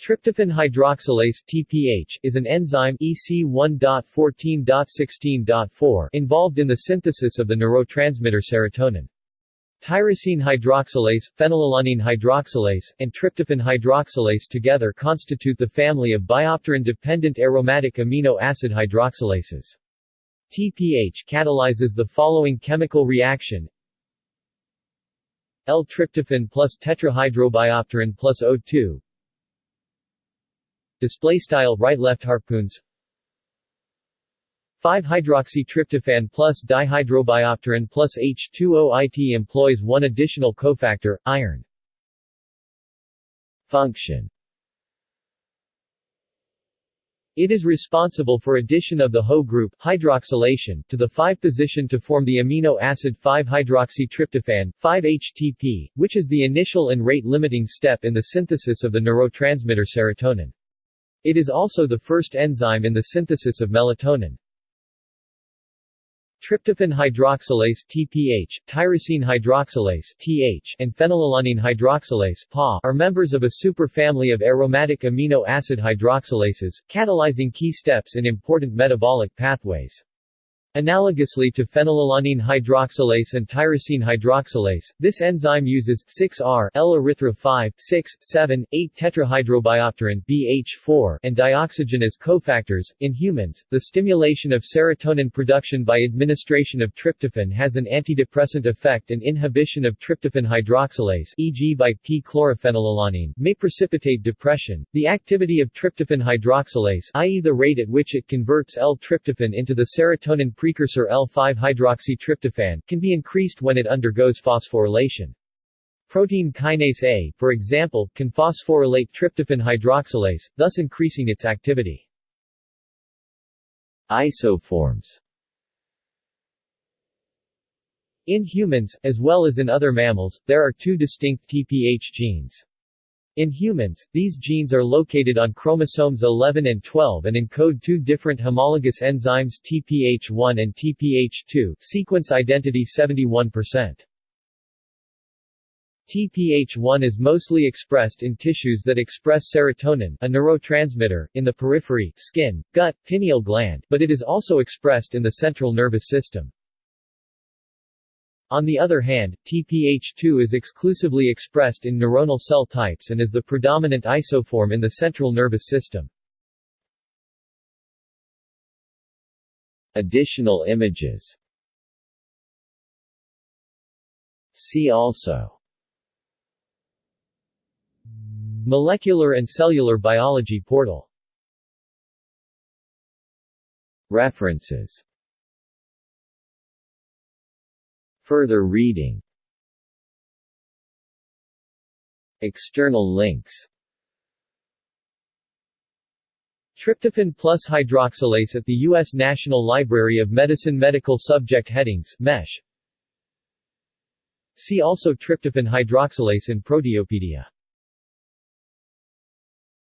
Tryptophan hydroxylase (TPH) is an enzyme EC1.14.16.4 involved in the synthesis of the neurotransmitter serotonin. Tyrosine hydroxylase, phenylalanine hydroxylase, and tryptophan hydroxylase together constitute the family of biopterin-dependent aromatic amino acid hydroxylases. TPH catalyzes the following chemical reaction L-tryptophan plus tetrahydrobiopterin plus O2 Display style right left harpoons 5-hydroxytryptophan plus dihydrobiopterin plus H2O IT employs one additional cofactor, iron. Function It is responsible for addition of the HO group hydroxylation to the 5 position to form the amino acid 5-hydroxytryptophan, 5-HTP, which is the initial and rate-limiting step in the synthesis of the neurotransmitter serotonin. It is also the first enzyme in the synthesis of melatonin. Tryptophan hydroxylase (TPH), tyrosine hydroxylase (TH), and phenylalanine hydroxylase (PA) are members of a superfamily of aromatic amino acid hydroxylases, catalyzing key steps in important metabolic pathways. Analogously to phenylalanine hydroxylase and tyrosine hydroxylase, this enzyme uses 6R L-erythro 6, 7, 8 tetrahydrobiopterin BH4 and dioxygen as cofactors. In humans, the stimulation of serotonin production by administration of tryptophan has an antidepressant effect and inhibition of tryptophan hydroxylase, e.g. by p-chlorophenylalanine, may precipitate depression. The activity of tryptophan hydroxylase, i.e. the rate at which it converts L-tryptophan into the serotonin precursor L5-hydroxytryptophan, can be increased when it undergoes phosphorylation. Protein kinase A, for example, can phosphorylate tryptophan hydroxylase, thus increasing its activity. Isoforms In humans, as well as in other mammals, there are two distinct TPH genes. In humans, these genes are located on chromosomes 11 and 12 and encode two different homologous enzymes TPH1 and TPH2 sequence identity 71%. TPH1 is mostly expressed in tissues that express serotonin, a neurotransmitter, in the periphery, skin, gut, pineal gland, but it is also expressed in the central nervous system. On the other hand, TPH2 is exclusively expressed in neuronal cell types and is the predominant isoform in the central nervous system. Additional images. See also. Molecular and Cellular Biology Portal. References Further reading. External links. Tryptophan plus hydroxylase at the U.S. National Library of Medicine Medical Subject Headings MESH. See also tryptophan hydroxylase in Proteopedia